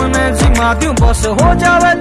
में जिमा दू बस हो जावे